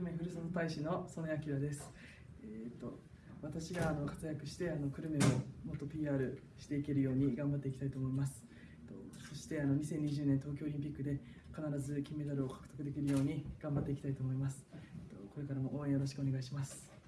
ル米ふるさと大使の曽根明です。えー、と私があの活躍してあの久留米をもっと PR していけるように頑張っていきたいと思います。えとそしてあの2020年東京オリンピックで必ず金メダルを獲得できるように頑張っていきたいと思います。えとこれからも応援よろしくお願いします。